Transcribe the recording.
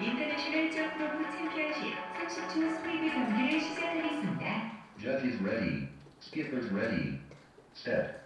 인터내셔널 쪽로브 Championship 30초 스프린트 경기를 시작하겠습니다. Judges ready. Skippers ready. Step.